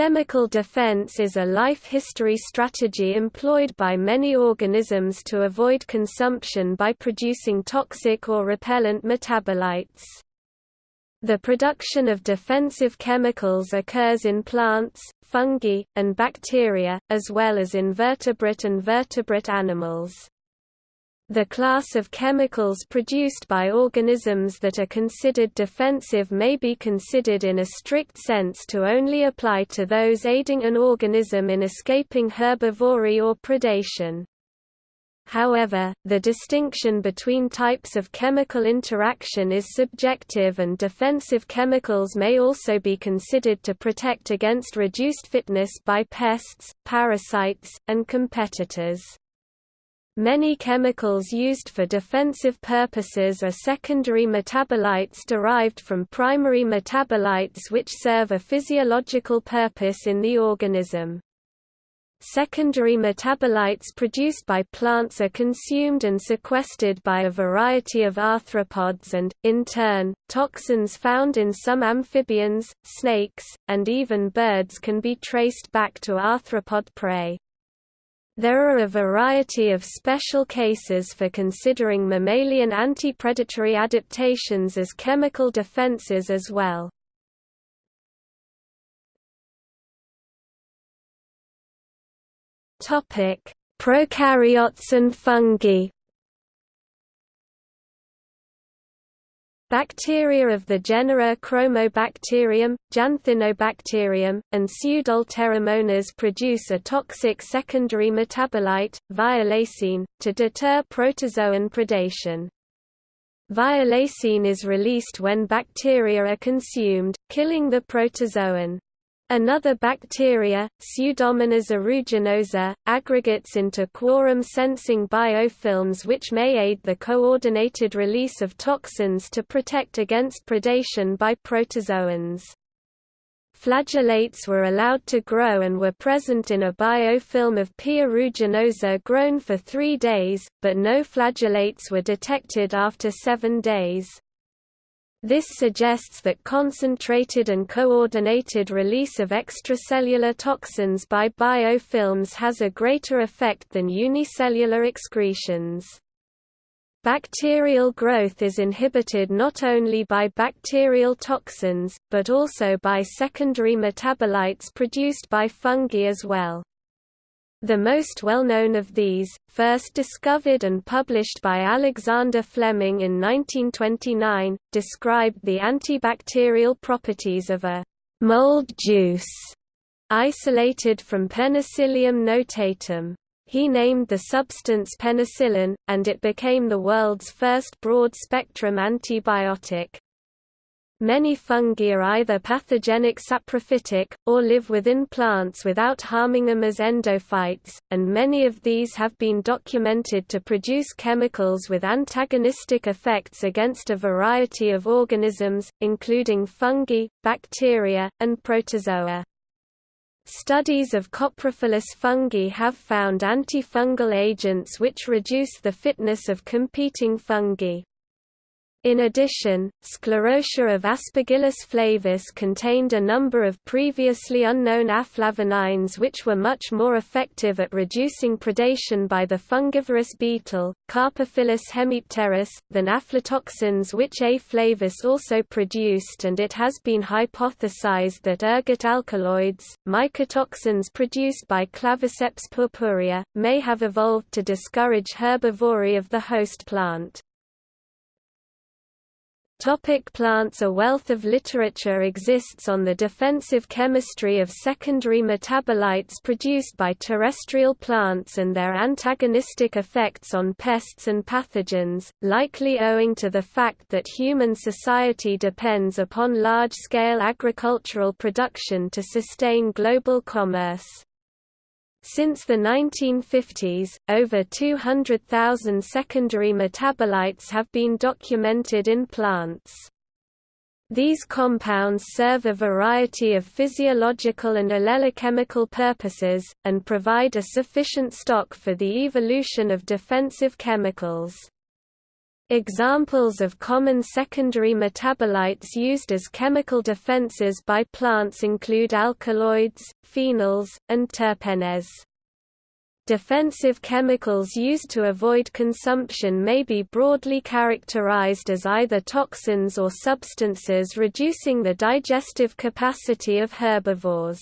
Chemical defense is a life history strategy employed by many organisms to avoid consumption by producing toxic or repellent metabolites. The production of defensive chemicals occurs in plants, fungi, and bacteria, as well as in vertebrate and vertebrate animals. The class of chemicals produced by organisms that are considered defensive may be considered in a strict sense to only apply to those aiding an organism in escaping herbivory or predation. However, the distinction between types of chemical interaction is subjective and defensive chemicals may also be considered to protect against reduced fitness by pests, parasites, and competitors. Many chemicals used for defensive purposes are secondary metabolites derived from primary metabolites which serve a physiological purpose in the organism. Secondary metabolites produced by plants are consumed and sequestered by a variety of arthropods and, in turn, toxins found in some amphibians, snakes, and even birds can be traced back to arthropod prey. There are a variety of special cases for considering mammalian anti-predatory adaptations as chemical defenses as well. Prokaryotes and fungi Bacteria of the genera Chromobacterium, Janthinobacterium, and Pseudoalteromonas produce a toxic secondary metabolite, violacein, to deter protozoan predation. Violacein is released when bacteria are consumed, killing the protozoan. Another bacteria, Pseudomonas aeruginosa, aggregates into quorum-sensing biofilms which may aid the coordinated release of toxins to protect against predation by protozoans. Flagellates were allowed to grow and were present in a biofilm of P. aeruginosa grown for three days, but no flagellates were detected after seven days. This suggests that concentrated and coordinated release of extracellular toxins by biofilms has a greater effect than unicellular excretions. Bacterial growth is inhibited not only by bacterial toxins, but also by secondary metabolites produced by fungi as well. The most well-known of these, first discovered and published by Alexander Fleming in 1929, described the antibacterial properties of a mold juice isolated from Penicillium notatum. He named the substance penicillin, and it became the world's first broad-spectrum antibiotic. Many fungi are either pathogenic saprophytic, or live within plants without harming them as endophytes, and many of these have been documented to produce chemicals with antagonistic effects against a variety of organisms, including fungi, bacteria, and protozoa. Studies of coprophilous fungi have found antifungal agents which reduce the fitness of competing fungi. In addition, Sclerotia of Aspergillus flavus contained a number of previously unknown aflavinines which were much more effective at reducing predation by the fungivorous beetle, Carpophilus hemipterus, than aflatoxins which A. flavus also produced and it has been hypothesized that ergot alkaloids, mycotoxins produced by Claviceps purpurea, may have evolved to discourage herbivory of the host plant. Topic plants A wealth of literature exists on the defensive chemistry of secondary metabolites produced by terrestrial plants and their antagonistic effects on pests and pathogens, likely owing to the fact that human society depends upon large-scale agricultural production to sustain global commerce. Since the 1950s, over 200,000 secondary metabolites have been documented in plants. These compounds serve a variety of physiological and allelochemical purposes, and provide a sufficient stock for the evolution of defensive chemicals. Examples of common secondary metabolites used as chemical defenses by plants include alkaloids, phenols, and terpenes. Defensive chemicals used to avoid consumption may be broadly characterized as either toxins or substances reducing the digestive capacity of herbivores.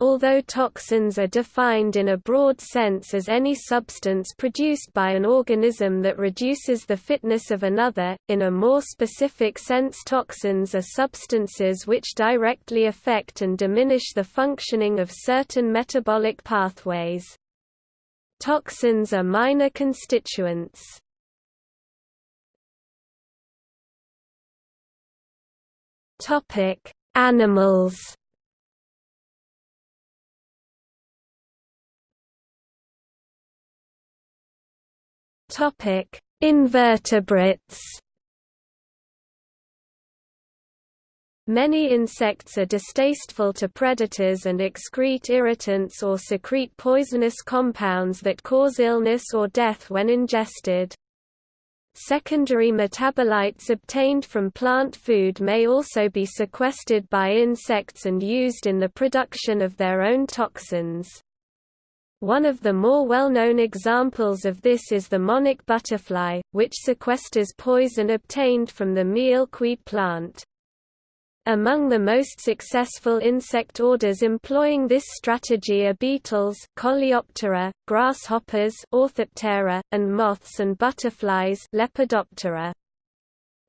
Although toxins are defined in a broad sense as any substance produced by an organism that reduces the fitness of another, in a more specific sense toxins are substances which directly affect and diminish the functioning of certain metabolic pathways. Toxins are minor constituents. Animals Topic: Invertebrates. Many insects are distasteful to predators and excrete irritants or secrete poisonous compounds that cause illness or death when ingested. Secondary metabolites obtained from plant food may also be sequestered by insects and used in the production of their own toxins. One of the more well-known examples of this is the monarch butterfly, which sequesters poison obtained from the milkweed plant. Among the most successful insect orders employing this strategy are beetles Coleoptera, grasshoppers Orthoptera, and moths and butterflies Lepidoptera.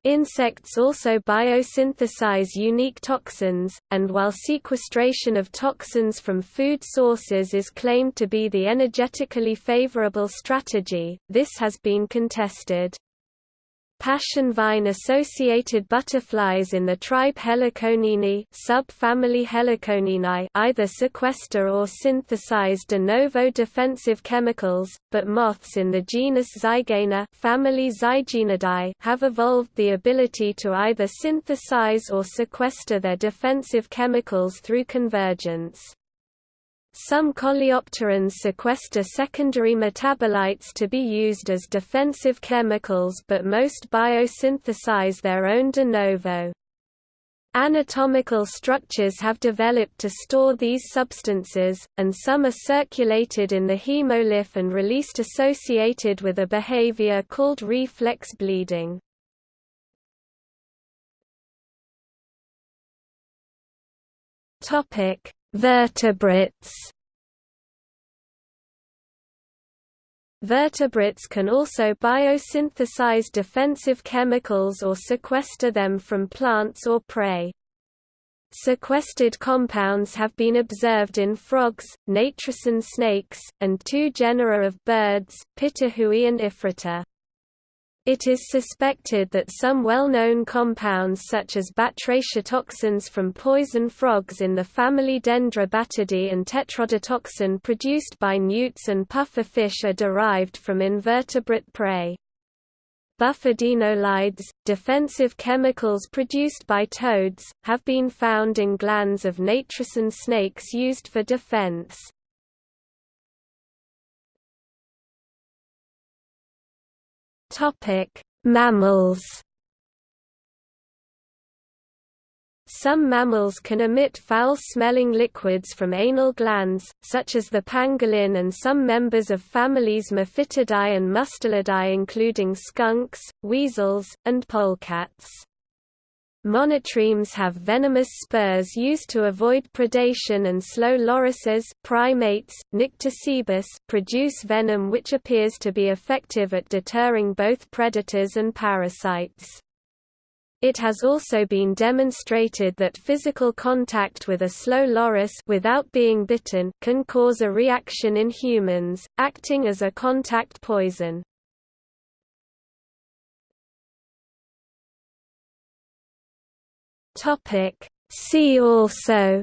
Insects also biosynthesize unique toxins, and while sequestration of toxins from food sources is claimed to be the energetically favorable strategy, this has been contested. Passion vine-associated butterflies in the tribe Heliconiini subfamily Heliconiinae either sequester or synthesize de novo defensive chemicals, but moths in the genus Zygaena family Zygaenidae have evolved the ability to either synthesize or sequester their defensive chemicals through convergence. Some coleopterans sequester secondary metabolites to be used as defensive chemicals but most biosynthesize their own de novo. Anatomical structures have developed to store these substances, and some are circulated in the hemolymph and released associated with a behavior called reflex bleeding. Topic: Vertebrates Vertebrates can also biosynthesize defensive chemicals or sequester them from plants or prey. Sequestered compounds have been observed in frogs, natricine snakes, and two genera of birds, Pitohui and Ifrita. It is suspected that some well-known compounds such as batrachotoxins from poison frogs in the family Dendrobatidae and tetrodotoxin produced by newts and puffer fish are derived from invertebrate prey. Bufadienolides, defensive chemicals produced by toads, have been found in glands of natricine snakes used for defense. Topic: Mammals. Some mammals can emit foul-smelling liquids from anal glands, such as the pangolin and some members of families Mephitidae and Mustelidae including skunks, weasels, and polecats. Monotremes have venomous spurs used to avoid predation and slow lorises primates, Nycticebus produce venom which appears to be effective at deterring both predators and parasites. It has also been demonstrated that physical contact with a slow loris without being bitten can cause a reaction in humans, acting as a contact poison. Topic See also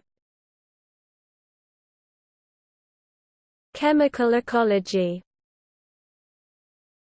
Chemical ecology